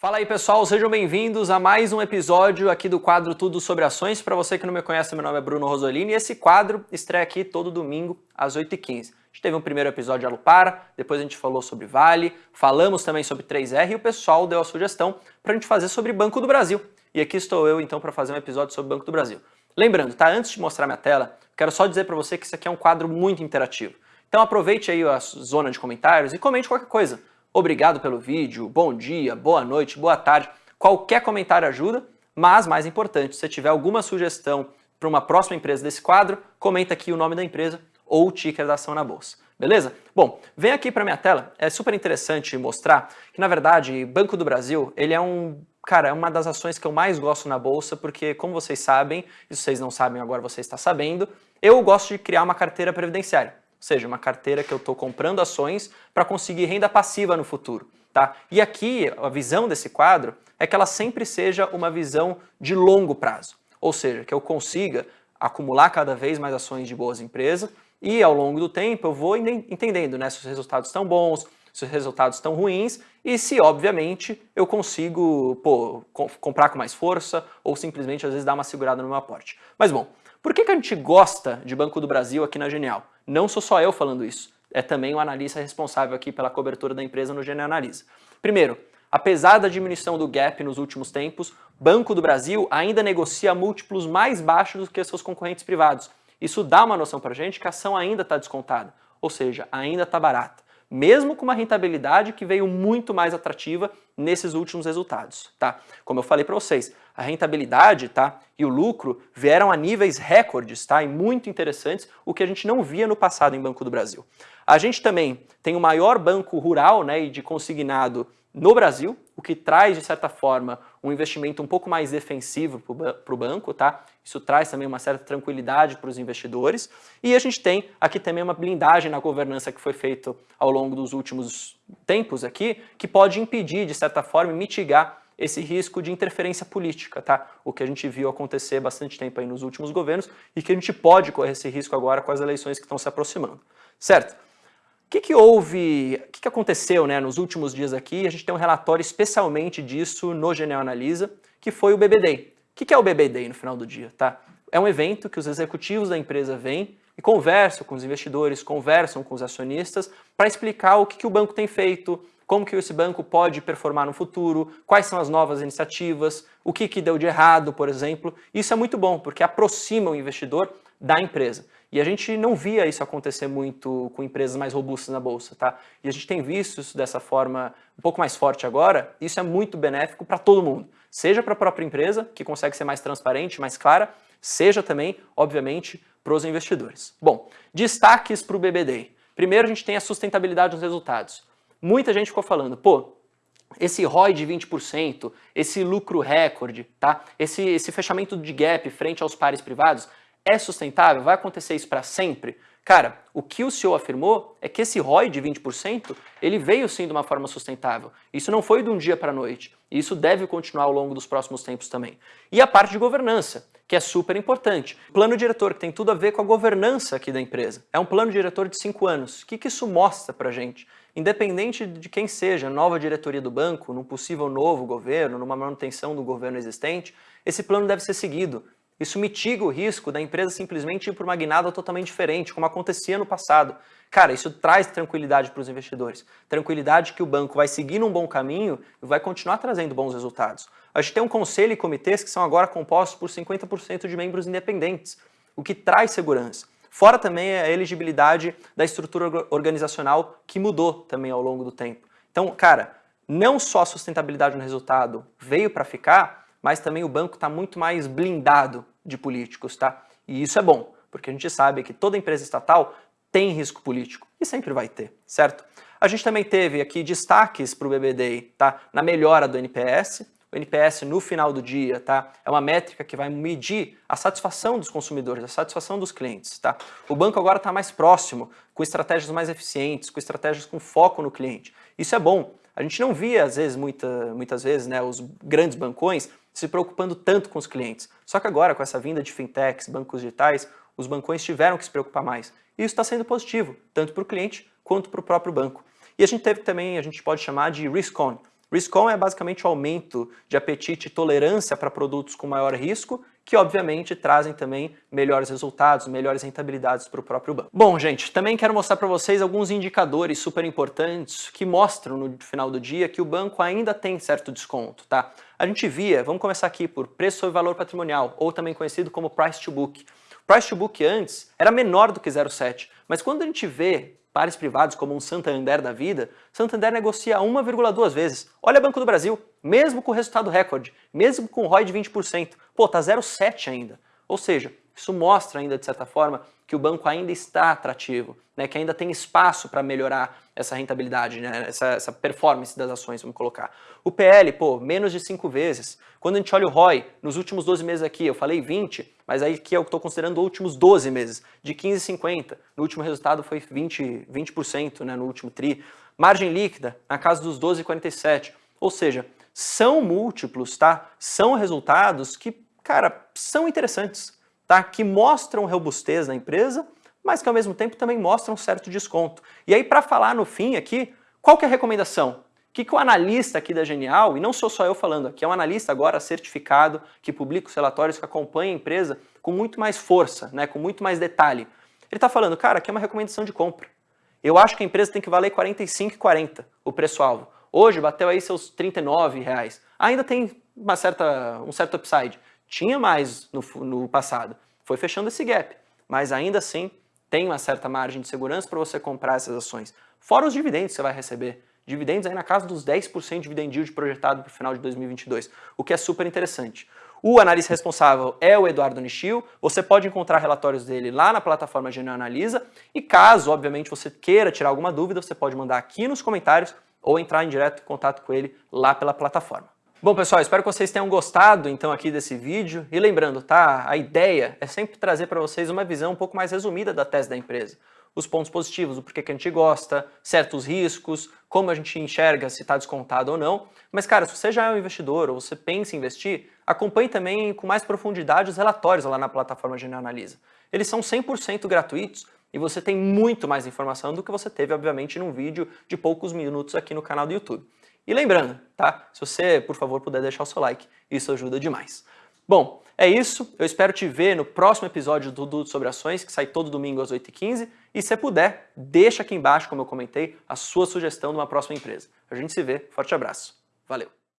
Fala aí pessoal, sejam bem-vindos a mais um episódio aqui do quadro Tudo Sobre Ações. Para você que não me conhece, meu nome é Bruno Rosolini e esse quadro estreia aqui todo domingo às 8h15. A gente teve um primeiro episódio de Alupara, depois a gente falou sobre Vale, falamos também sobre 3R e o pessoal deu a sugestão para a gente fazer sobre Banco do Brasil. E aqui estou eu então para fazer um episódio sobre Banco do Brasil. Lembrando, tá? Antes de mostrar minha tela, quero só dizer para você que isso aqui é um quadro muito interativo. Então aproveite aí a zona de comentários e comente qualquer coisa. Obrigado pelo vídeo, bom dia, boa noite, boa tarde. Qualquer comentário ajuda, mas mais importante, se tiver alguma sugestão para uma próxima empresa desse quadro, comenta aqui o nome da empresa ou o ticker da ação na bolsa. Beleza? Bom, vem aqui para minha tela, é super interessante mostrar que na verdade Banco do Brasil, ele é um Cara, é uma das ações que eu mais gosto na bolsa, porque como vocês sabem, e se vocês não sabem agora você está sabendo, eu gosto de criar uma carteira previdenciária seja, uma carteira que eu estou comprando ações para conseguir renda passiva no futuro. Tá? E aqui a visão desse quadro é que ela sempre seja uma visão de longo prazo, ou seja, que eu consiga acumular cada vez mais ações de boas empresas e ao longo do tempo eu vou entendendo né, se os resultados estão bons, se os resultados estão ruins e se, obviamente, eu consigo pô, comprar com mais força ou simplesmente às vezes dar uma segurada no meu aporte. Mas bom, por que, que a gente gosta de Banco do Brasil aqui na Genial? Não sou só eu falando isso, é também o analista responsável aqui pela cobertura da empresa no Genial Analisa. Primeiro, apesar da diminuição do gap nos últimos tempos, Banco do Brasil ainda negocia múltiplos mais baixos do que seus concorrentes privados. Isso dá uma noção para a gente que a ação ainda está descontada, ou seja, ainda está barata mesmo com uma rentabilidade que veio muito mais atrativa nesses últimos resultados, tá? Como eu falei para vocês, a rentabilidade tá, e o lucro vieram a níveis recordes tá, e muito interessantes, o que a gente não via no passado em Banco do Brasil. A gente também tem o maior banco rural né, e de consignado no Brasil, o que traz, de certa forma, um investimento um pouco mais defensivo para o banco, tá? Isso traz também uma certa tranquilidade para os investidores. E a gente tem aqui também uma blindagem na governança que foi feita ao longo dos últimos tempos aqui, que pode impedir, de certa forma, mitigar esse risco de interferência política, tá? O que a gente viu acontecer bastante tempo aí nos últimos governos e que a gente pode correr esse risco agora com as eleições que estão se aproximando, certo? Que, que houve, o que, que aconteceu né, nos últimos dias aqui? A gente tem um relatório especialmente disso no Genial Analisa, que foi o BB Day. O que, que é o BB Day no final do dia? Tá? É um evento que os executivos da empresa vêm e conversam com os investidores, conversam com os acionistas para explicar o que, que o banco tem feito, como que esse banco pode performar no futuro, quais são as novas iniciativas, o que, que deu de errado, por exemplo. Isso é muito bom, porque aproxima o investidor da empresa. E a gente não via isso acontecer muito com empresas mais robustas na bolsa, tá? E a gente tem visto isso dessa forma um pouco mais forte agora, isso é muito benéfico para todo mundo. Seja para a própria empresa, que consegue ser mais transparente, mais clara, seja também, obviamente, para os investidores. Bom, destaques para o BBD. Primeiro, a gente tem a sustentabilidade dos resultados. Muita gente ficou falando, pô, esse ROI de 20%, esse lucro recorde, tá? esse, esse fechamento de gap frente aos pares privados, é sustentável? Vai acontecer isso para sempre? Cara, o que o CEO afirmou é que esse ROI de 20%, ele veio sim de uma forma sustentável. Isso não foi de um dia para a noite. E isso deve continuar ao longo dos próximos tempos também. E a parte de governança, que é super importante. Plano diretor, que tem tudo a ver com a governança aqui da empresa. É um plano diretor de cinco anos. O que, que isso mostra para gente? Independente de quem seja, nova diretoria do banco, num possível novo governo, numa manutenção do governo existente, esse plano deve ser seguido. Isso mitiga o risco da empresa simplesmente ir para uma guinada totalmente diferente, como acontecia no passado. Cara, isso traz tranquilidade para os investidores. Tranquilidade que o banco vai seguir num bom caminho e vai continuar trazendo bons resultados. A gente tem um conselho e comitês que são agora compostos por 50% de membros independentes, o que traz segurança. Fora também a elegibilidade da estrutura organizacional que mudou também ao longo do tempo. Então, cara, não só a sustentabilidade no resultado veio para ficar, mas também o banco está muito mais blindado de políticos, tá? E isso é bom, porque a gente sabe que toda empresa estatal tem risco político e sempre vai ter, certo? A gente também teve aqui destaques para o BBDI, tá? Na melhora do NPS, o NPS no final do dia, tá? É uma métrica que vai medir a satisfação dos consumidores, a satisfação dos clientes, tá? O banco agora está mais próximo, com estratégias mais eficientes, com estratégias com foco no cliente. Isso é bom. A gente não via, às vezes, muita, muitas vezes, né, os grandes bancões se preocupando tanto com os clientes. Só que agora, com essa vinda de fintechs, bancos digitais, os bancões tiveram que se preocupar mais. E isso está sendo positivo, tanto para o cliente quanto para o próprio banco. E a gente teve também, a gente pode chamar de risk on. Risk on é basicamente o aumento de apetite e tolerância para produtos com maior risco, que obviamente trazem também melhores resultados, melhores rentabilidades para o próprio banco. Bom, gente, também quero mostrar para vocês alguns indicadores super importantes que mostram no final do dia que o banco ainda tem certo desconto, tá? A gente via, vamos começar aqui por preço sobre valor patrimonial, ou também conhecido como price to book. Price to book antes era menor do que 0,7, mas quando a gente vê pares privados como um Santander da vida, Santander negocia 1,2 vezes. Olha Banco do Brasil, mesmo com resultado recorde, mesmo com ROI de 20%, pô, tá 0,7 ainda. Ou seja, isso mostra ainda, de certa forma, que o banco ainda está atrativo, né, que ainda tem espaço para melhorar essa rentabilidade, né, essa, essa, performance das ações, vamos colocar. O PL, pô, menos de 5 vezes. Quando a gente olha o ROI, nos últimos 12 meses aqui, eu falei 20, mas aí aqui eu estou considerando os últimos 12 meses, de 15,50. No último resultado foi 20%, 20% né, no último TRI. Margem líquida, na casa dos 12,47. Ou seja, são múltiplos, tá? São resultados que, cara, são interessantes tá? que mostram robustez na empresa, mas que ao mesmo tempo também mostram um certo desconto. E aí, para falar no fim aqui, qual que é a recomendação? O que, que o analista aqui da Genial, e não sou só eu falando aqui, é um analista agora certificado, que publica os relatórios, que acompanha a empresa com muito mais força, né, com muito mais detalhe. Ele está falando, cara, aqui é uma recomendação de compra. Eu acho que a empresa tem que valer 45,40 o preço-alvo. Hoje bateu aí seus 39 reais. Ainda tem uma certa, um certo upside. Tinha mais no, no passado, foi fechando esse gap, mas ainda assim tem uma certa margem de segurança para você comprar essas ações. Fora os dividendos que você vai receber. Dividendos aí na casa dos 10% de dividend yield projetado para o final de 2022, o que é super interessante. O analista responsável é o Eduardo Nishio, você pode encontrar relatórios dele lá na plataforma Genial Analisa e caso, obviamente, você queira tirar alguma dúvida, você pode mandar aqui nos comentários ou entrar em direto contato com ele lá pela plataforma. Bom, pessoal, espero que vocês tenham gostado, então, aqui desse vídeo. E lembrando, tá? A ideia é sempre trazer para vocês uma visão um pouco mais resumida da tese da empresa. Os pontos positivos, o porquê que a gente gosta, certos riscos, como a gente enxerga se está descontado ou não. Mas, cara, se você já é um investidor ou você pensa em investir, acompanhe também com mais profundidade os relatórios lá na plataforma Genial Analisa. Eles são 100% gratuitos e você tem muito mais informação do que você teve, obviamente, num vídeo de poucos minutos aqui no canal do YouTube. E lembrando, tá? Se você, por favor, puder deixar o seu like, isso ajuda demais. Bom, é isso. Eu espero te ver no próximo episódio do Dudu sobre Ações, que sai todo domingo às 8h15. E se puder, deixa aqui embaixo, como eu comentei, a sua sugestão de uma próxima empresa. A gente se vê. Forte abraço. Valeu!